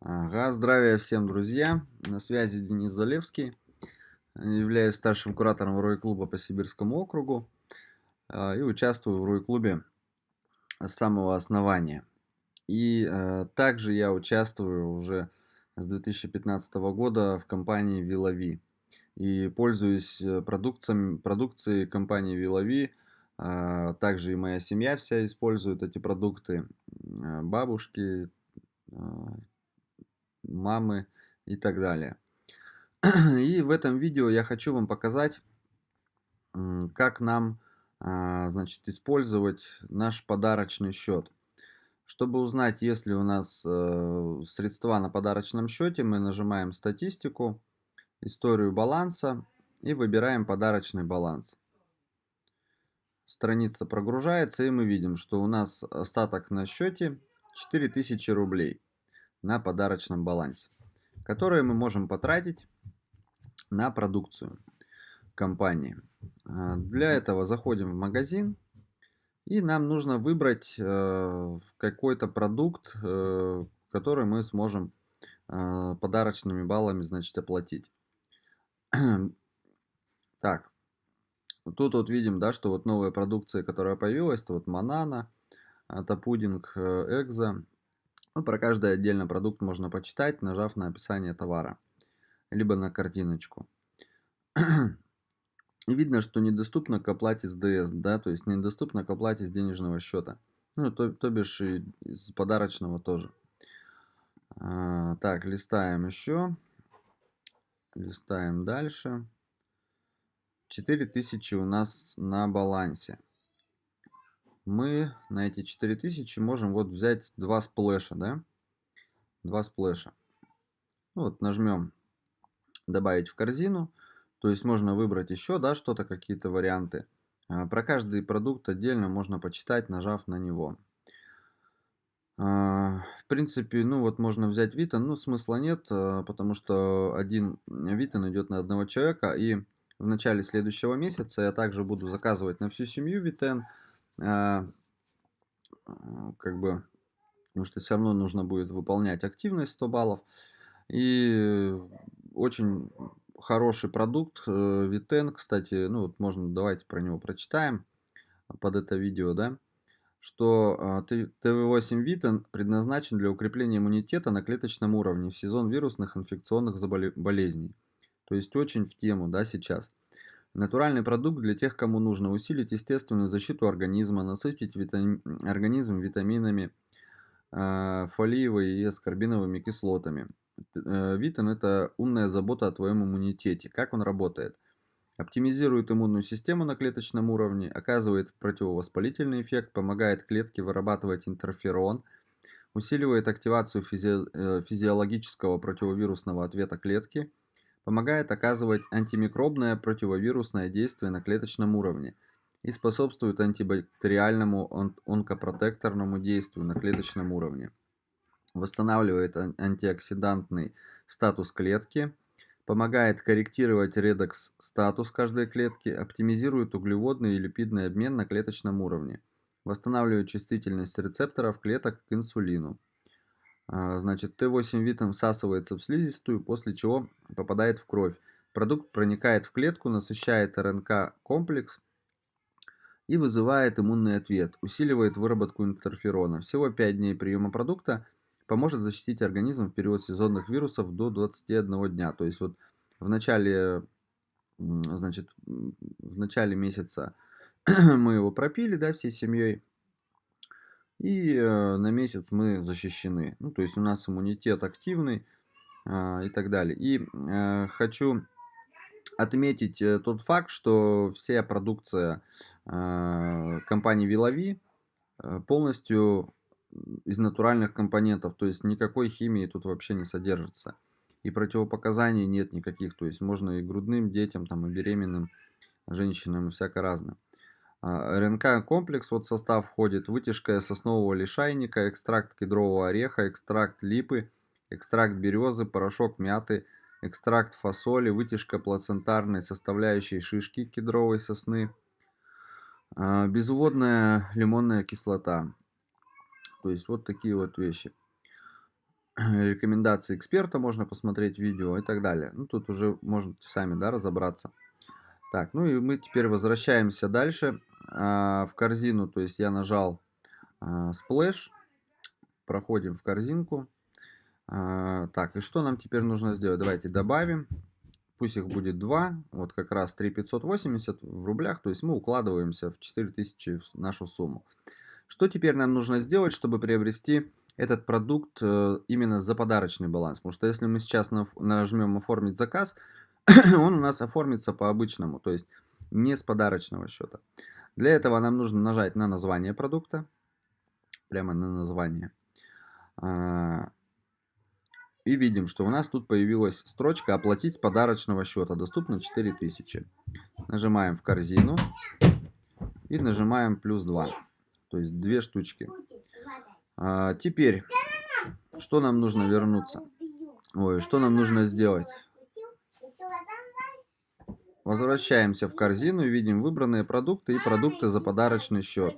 Ага, здравия всем, друзья! На связи Денис Залевский. Являюсь старшим куратором Рой-клуба по Сибирскому округу а, и участвую в Рой-клубе с самого основания. И э, также я участвую уже с 2015 года в компании Вилови. И пользуюсь э, продукцией, компании Вилови. А, также и моя семья вся использует эти продукты. Бабушки, а, мамы и так далее. И в этом видео я хочу вам показать, как нам а, значит, использовать наш подарочный счет. Чтобы узнать, есть ли у нас э, средства на подарочном счете, мы нажимаем статистику, историю баланса и выбираем подарочный баланс. Страница прогружается и мы видим, что у нас остаток на счете 4000 рублей на подарочном балансе, которые мы можем потратить на продукцию компании. А, для этого заходим в магазин и нам нужно выбрать э, какой-то продукт, э, который мы сможем э, подарочными баллами значит оплатить. Так, тут вот видим, да, что вот новая продукция, которая появилась, это вот Манана, это пудинг Экзо, ну, про каждый отдельно продукт можно почитать, нажав на описание товара, либо на картиночку. И видно, что недоступно к оплате с ДС, да, то есть недоступно к оплате с денежного счета. Ну, то, то бишь и с подарочного тоже. А, так, листаем еще. Листаем дальше. 4000 у нас на балансе мы на эти 4000 можем вот взять два сплэша, да? Два сплэша. Ну, вот нажмем добавить в корзину. То есть можно выбрать еще, да, что-то, какие-то варианты. А, про каждый продукт отдельно можно почитать, нажав на него. А, в принципе, ну вот можно взять Витон, но смысла нет, а, потому что один Витон идет на одного человека. И в начале следующего месяца я также буду заказывать на всю семью Витен. А, как бы, потому что все равно нужно будет выполнять активность 100 баллов. И очень хороший продукт, э, Витен, кстати, ну вот можно, давайте про него прочитаем под это видео, да, что ТВ8 Витен предназначен для укрепления иммунитета на клеточном уровне в сезон вирусных инфекционных болезней. То есть очень в тему, да, сейчас. Натуральный продукт для тех, кому нужно усилить естественную защиту организма, насытить витами... организм витаминами, э, фолиевой и аскорбиновыми кислотами. Э, Витамин – это умная забота о твоем иммунитете. Как он работает? Оптимизирует иммунную систему на клеточном уровне, оказывает противовоспалительный эффект, помогает клетке вырабатывать интерферон, усиливает активацию физи... Э, физиологического противовирусного ответа клетки – помогает оказывать антимикробное противовирусное действие на клеточном уровне и способствует антибактериальному онкопротекторному действию на клеточном уровне. Восстанавливает антиоксидантный статус клетки, помогает корректировать редокс-статус каждой клетки, оптимизирует углеводный и липидный обмен на клеточном уровне, восстанавливает чувствительность рецепторов клеток к инсулину. А, значит, Т8 витам всасывается в слизистую, после чего попадает в кровь. Продукт проникает в клетку, насыщает РНК-комплекс и вызывает иммунный ответ, усиливает выработку интерферона. Всего 5 дней приема продукта поможет защитить организм в период сезонных вирусов до 21 дня. То есть вот в начале, значит, в начале месяца мы его пропили, да, всей семьей и э, на месяц мы защищены. Ну, то есть у нас иммунитет активный э, и так далее. И э, хочу отметить э, тот факт, что вся продукция компании Вилови полностью из натуральных компонентов, то есть никакой химии тут вообще не содержится. И противопоказаний нет никаких, то есть можно и грудным детям, там, и беременным женщинам, и всяко разное. А, РНК-комплекс, вот состав входит вытяжка соснового лишайника, экстракт кедрового ореха, экстракт липы, экстракт березы, порошок мяты, экстракт фасоли, вытяжка плацентарной составляющей шишки кедровой сосны, а, безводная лимонная кислота. То есть вот такие вот вещи. рекомендации эксперта можно посмотреть видео и так далее. Ну, тут уже можете сами, да, разобраться. Так, ну и мы теперь возвращаемся дальше в корзину. То есть я нажал а, splash, проходим в корзинку. А, так, и что нам теперь нужно сделать? Давайте добавим. Пусть их будет 2. Вот как раз 3580 в рублях. То есть мы укладываемся в 4000 в нашу сумму. Что теперь нам нужно сделать, чтобы приобрести этот продукт э, именно за подарочный баланс? Потому что если мы сейчас нажмем оформить заказ, он у нас оформится по обычному, то есть не с подарочного счета. Для этого нам нужно нажать на название продукта, прямо на название. А, и видим, что у нас тут появилась строчка «Оплатить с подарочного счета». Доступно 4000. Нажимаем в корзину и нажимаем плюс 2. То есть две штучки. А, теперь, что нам нужно вернуться? Ой, что нам нужно сделать? Возвращаемся в корзину и видим выбранные продукты и продукты за подарочный счет.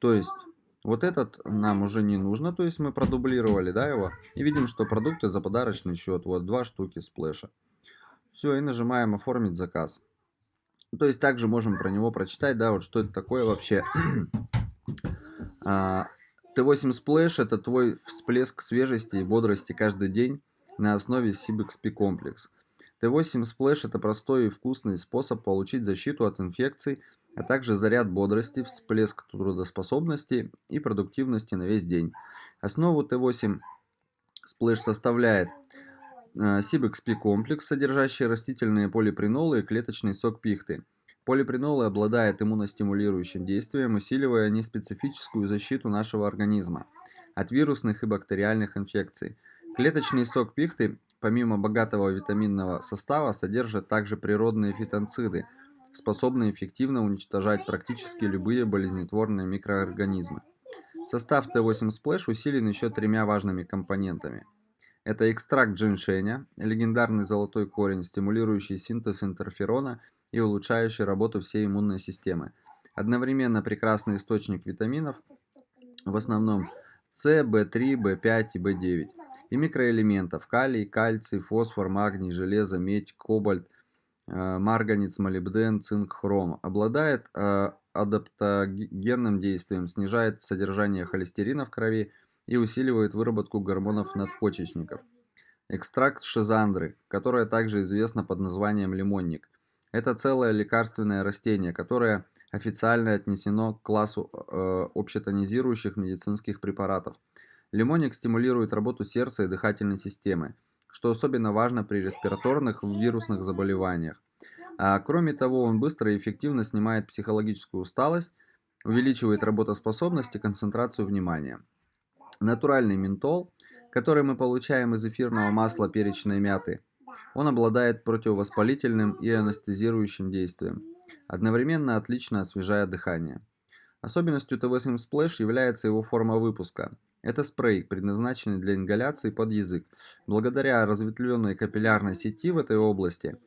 То есть, вот этот нам уже не нужно, то есть мы продублировали да, его. И видим, что продукты за подарочный счет. Вот два штуки сплэша. Все, и нажимаем оформить заказ. То есть также можем про него прочитать, да, вот что это такое вообще. Т8 Splash это твой всплеск свежести и бодрости каждый день на основе CBXP комплекс. Т8 Splash это простой и вкусный способ получить защиту от инфекций, а также заряд бодрости, всплеск трудоспособности и продуктивности на весь день. Основу Т8 Splash составляет CBXP э, комплекс, содержащий растительные полипринолы и клеточный сок пихты. Полипринолы обладают иммуностимулирующим действием, усиливая неспецифическую защиту нашего организма от вирусных и бактериальных инфекций. Клеточный сок пихты помимо богатого витаминного состава, содержит также природные фитонциды, способные эффективно уничтожать практически любые болезнетворные микроорганизмы. Состав Т8 Splash усилен еще тремя важными компонентами. Это экстракт джиншеня, легендарный золотой корень, стимулирующий синтез интерферона и улучшающий работу всей иммунной системы. Одновременно прекрасный источник витаминов, в основном С, В3, В5 и В9 и микроэлементов калий, кальций, фосфор, магний, железо, медь, кобальт, э, марганец, молибден, цинк, хром. Обладает э, адаптогенным действием, снижает содержание холестерина в крови и усиливает выработку гормонов надпочечников. Экстракт шизандры, которое также известно под названием лимонник. Это целое лекарственное растение, которое официально отнесено к классу э, общетонизирующих медицинских препаратов. Лимонник стимулирует работу сердца и дыхательной системы, что особенно важно при респираторных вирусных заболеваниях. А кроме того, он быстро и эффективно снимает психологическую усталость, увеличивает работоспособность и концентрацию внимания. Натуральный ментол, который мы получаем из эфирного масла перечной мяты, он обладает противовоспалительным и анестезирующим действием, одновременно отлично освежая дыхание. Особенностью T8 Splash является его форма выпуска – это спрей, предназначенный для ингаляции под язык. Благодаря разветвленной капиллярной сети в этой области,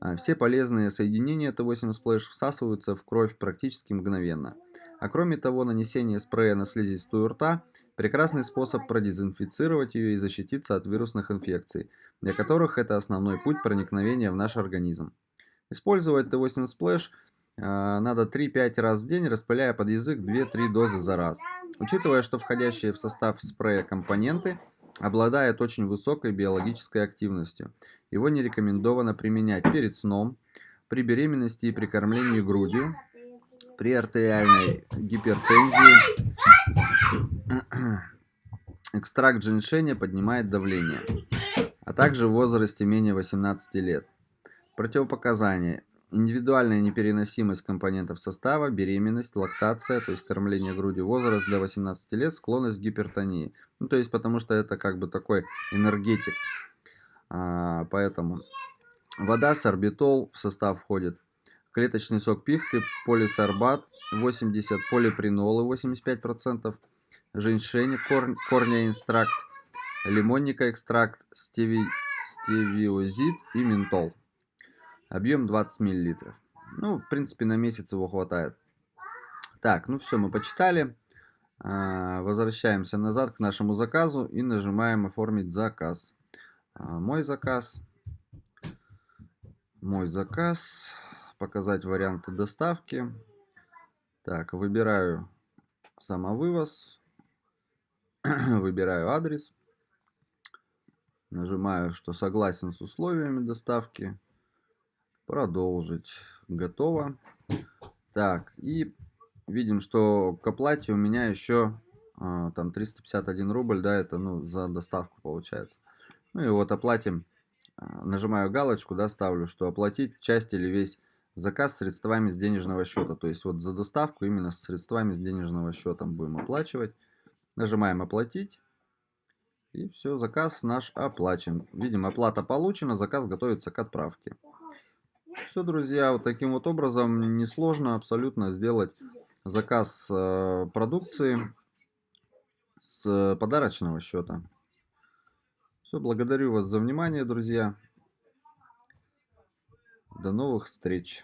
а, все полезные соединения Т8 Splash всасываются в кровь практически мгновенно. А кроме того, нанесение спрея на слизистую рта – прекрасный способ продезинфицировать ее и защититься от вирусных инфекций, для которых это основной путь проникновения в наш организм. Использовать Т8 Splash а, надо 3-5 раз в день, распыляя под язык 2-3 дозы за раз. Учитывая, что входящие в состав спрея компоненты обладают очень высокой биологической активностью, его не рекомендовано применять перед сном, при беременности и при кормлении грудью, при артериальной гипертензии. Экстракт женьшеня поднимает давление, а также в возрасте менее 18 лет. Противопоказания. Индивидуальная непереносимость компонентов состава, беременность, лактация, то есть кормление грудью, возраст до 18 лет, склонность к гипертонии. Ну, то есть, потому что это как бы такой энергетик. А, поэтому вода, сорбитол в состав входит. Клеточный сок пихты, полисорбат 80, полипринолы 85%, женьшень, кор, корня экстракт, лимонника экстракт, стеви, стевиозид и ментол. Объем 20 мл. Ну, в принципе, на месяц его хватает. Так, ну все, мы почитали. А, возвращаемся назад к нашему заказу и нажимаем «Оформить заказ». А, мой заказ. Мой заказ. Показать варианты доставки. Так, выбираю самовывоз. Выбираю адрес. Нажимаю, что согласен с условиями доставки. Продолжить. Готово. Так, и видим, что к оплате у меня еще а, там 351 рубль, да, это ну за доставку получается. Ну и вот оплатим, а, нажимаю галочку, да, ставлю, что оплатить часть или весь заказ средствами с денежного счета. То есть вот за доставку именно с средствами с денежного счета будем оплачивать. Нажимаем оплатить. И все, заказ наш оплачен. Видим, оплата получена, заказ готовится к отправке. Все, друзья, вот таким вот образом несложно абсолютно сделать заказ э, продукции с подарочного счета. Все, благодарю вас за внимание, друзья. До новых встреч.